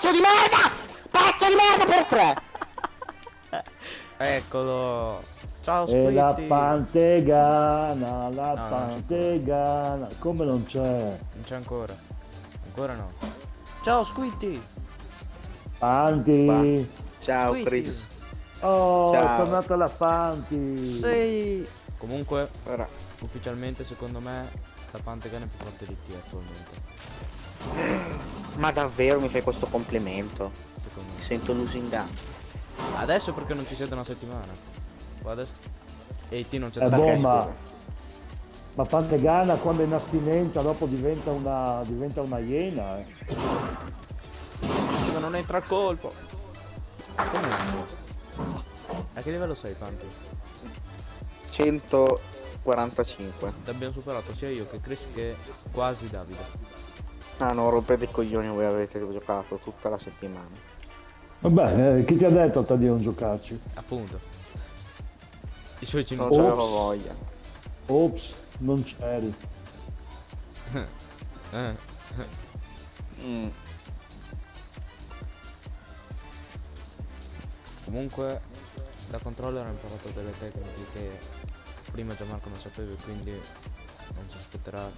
Pezzo di merda! Pezzo di merda per tre! Eccolo. Ciao E la Squitty. pantegana, la No, non pantegana. Come non c'è? Non c'è ancora. Ancora no. Ciao Squitty. Panti. Ciao Squitty. Chris. Oh, Ciao. è tornata la Panti. Sì. Comunque, Ora, ufficialmente secondo me la Pantegan è più forte di te attualmente. ma davvero mi fai questo complimento? Secondo Mi me. sento lusingato. Adesso perché non ci siete una settimana. Adesso. E ti non c'è da ma, scusa? ma Pantegana quando è in astinenza dopo diventa una, diventa una iena. Eh. Sì, ma non entra il colpo. Comunque. A che livello sei, Panti? 145. L'abbiamo superato sia io che Chris che quasi Davide. Ah no, rompete i coglioni, voi avete giocato tutta la settimana. Vabbè, eh, chi ti ha detto a te di non giocarci? Appunto. I suoi Non Ops. genitori. c'avevo voglia. Ops, non c'eri. Eh. Mm. Comunque da controller ho imparato delle tecniche che prima Gianmarco non sapeva e quindi non si aspetterà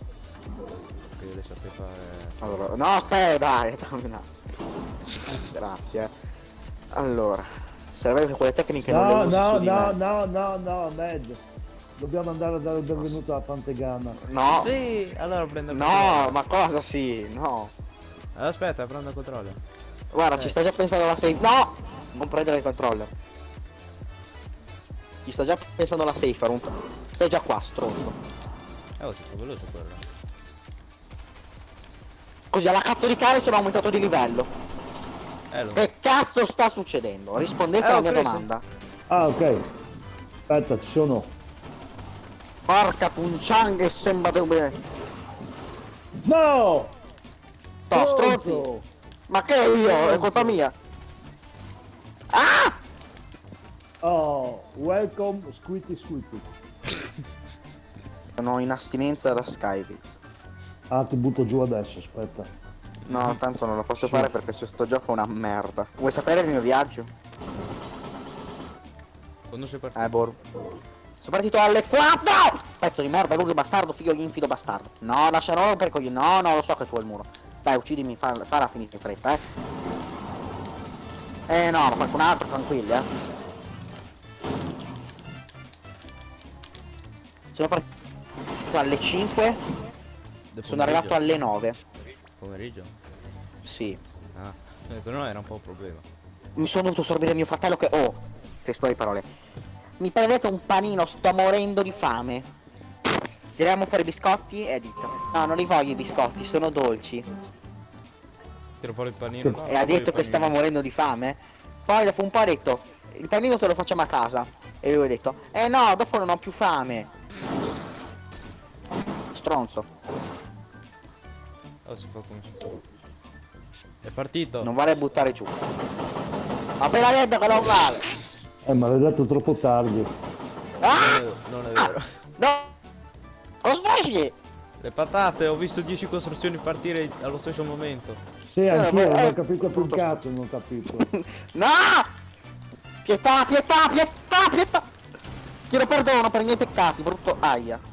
che io le sappia fare. Allora, no, aspetta, dai, dammi un attimo. Grazie. Allora, serve che quelle tecniche non No, le usi no, su di no, me. no, no, no, Ned. Dobbiamo andare a dare il benvenuto alla Pantegana. No, Sì, allora prendo il no, ma cosa sì, no. Allora, aspetta, prendo il controller. Guarda, Eh. ci sta già pensando la safe. No! Non prendere il controller. Ci sta già pensando la safe, un... Stai già qua, stronzo. Eh, oh, si fa veloce quello. Così alla cazzo di cane sono aumentato di livello. Eh, lo... Che cazzo sta succedendo? Rispondete Eh, alla mia preso. domanda. Ah, ok. Aspetta, ci sono. Porca punciang e sembra dove. No! No, stronzi! Ma che io? È colpa mia! Ah! Oh, welcome Squitty Squitty. Sono in astinenza da Skype. Ah, ti butto giù adesso, aspetta. No, tanto non lo posso fare perché questo gioco è una merda. Vuoi sapere il mio viaggio? Quando sei partito? Eh, Boru. Sono partito alle 4! Pezzo di merda, l'urlo bastardo, figlio infido bastardo. No, lascerò rompere i coglioni. No, no, lo so che tu hai il muro. Dai, uccidimi, fa, farà finire in fretta, eh. Eh no, ma qualcun altro, tranquilli, eh. Sono partito alle 5, Del sono arrivato alle 9. Pomeriggio? Sì. Ah, eh, se no era un po' un problema. Mi sono dovuto sorbire mio fratello che... Oh, testuali parole. Mi prendete un panino, sto morendo di fame. Tiriamo fuori i biscotti e dito. No, non li voglio i biscotti, sono dolci. Tiro fuori il panino. no, e ha detto che stava morendo di fame. Poi dopo un po' ha detto, il panino te lo facciamo a casa. E lui ha detto, eh no, dopo non ho più fame. Stronzo. Oh, si fa come si fa. È partito. Non vale buttare giù. Appena detto che non vale. Eh, ma l'hai detto troppo tardi. Ah! Non è, non è vero. No! Cosmesi! Le patate, ho visto 10 costruzioni partire allo stesso momento. Sì, anch'io, beh, non eh, ho capito più un cazzo, non ho capito. No! Pietà, pietà, pietà, pietà! Chiedo perdono per i miei peccati, brutto aia.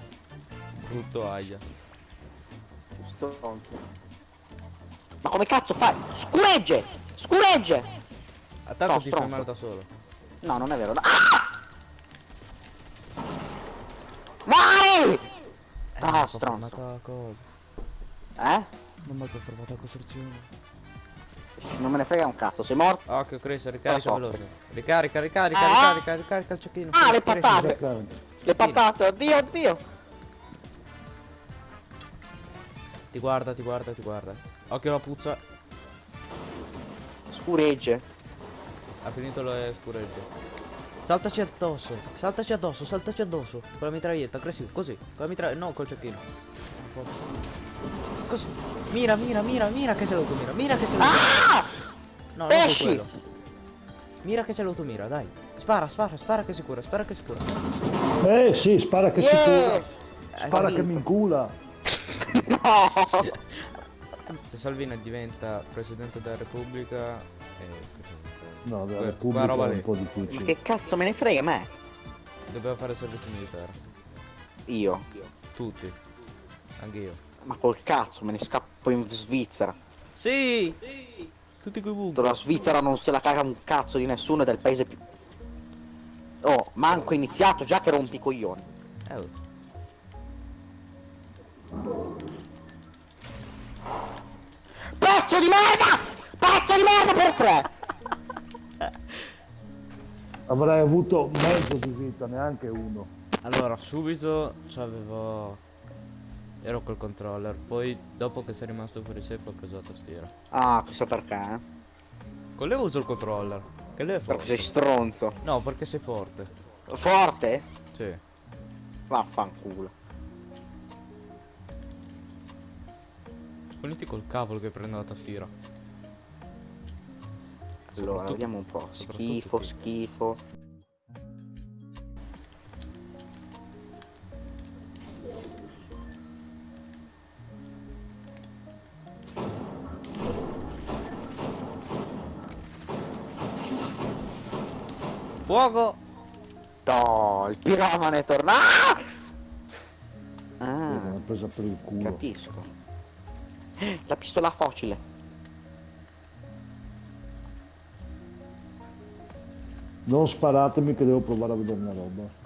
Brutto aia. Stronzo. Ma come cazzo fai? Scuregge! Scuregge! A tanto No, ti fai stronzo. male da solo. No, non è vero. no. Ah! Muori! Ah, stronzo. Confermata cosa? Eh? Non mi ha confermato la costruzione. Non me ne frega un cazzo, sei morto? Occhio Chris, ricarica veloce. Ricarica, ricarica, Ah! ricarica, ricarica il cecchino. Ah, le patate! Le patate, oddio, oddio! Ti guarda, ti guarda, ti guarda. Occhio la puzza. Scuregge. Ha finito le scuregge. Saltaci addosso, saltaci addosso, saltaci addosso. Con la mitraglietta, aggressivo, così. Con la mitraglietta, no, col cecchino. Così. Mira, mira, mira, mira che c'è l'automira. Mira che c'è l'automira. Ah! No, non Pesci! quello. Mira che c'è l'automira, dai. Spara, spara, spara che si cura, spara che si cura. Eh sì, spara che si Yeah! cura. Eh, Spara che mi incula. Se Salvini diventa Presidente della Repubblica... Eh, No, della Que- Repubblica roba è un lì. po' Ma difficile. che cazzo me ne frega me? doveva fare servizio militare. Io. Tutti. Anche io. Ma col cazzo me ne scappo in Svizzera. Sì! Tutti quei buchi. La Svizzera non se la caga un cazzo di nessuno ed è il paese più... Oh, manco iniziato già che rompi i coglioni. Eh, Pezzo di merda! Pezzo di merda per tre! Avrei avuto mezzo di vita, neanche uno. Allora, subito c'avevo... Ero col controller, poi dopo che sei rimasto fuori safe ho preso la tastiera. Ah, chissà perché, eh? Con lei uso il controller. Che lei è Perché forte. sei stronzo. No, perché sei forte. Forte? Sì. Vaffanculo. Poniti col cavolo che prendo la tastiera. Allora, vediamo un po'. Schifo, schifo. Fuoco! No, il piromane è tornato. Ah, hanno presa per il culo. capisco. La pistola facile. Non sparatemi che devo provare a vedere una roba.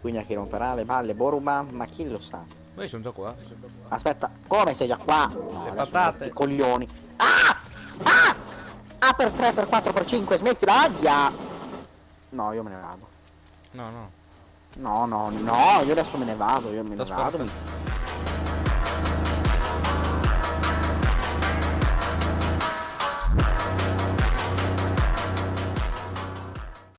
Quindi a chi romperà le balle Boruba, ma chi lo sa? Ma io sono già qua. Aspetta, come sei già qua? No, Le patate. I coglioni. Ah! Ah! Ah per 3, per 4, per 5, smettila, aia! No, io me ne vado. No, no. No, no, no, io adesso me ne vado, io me ne Sto vado. aspettando.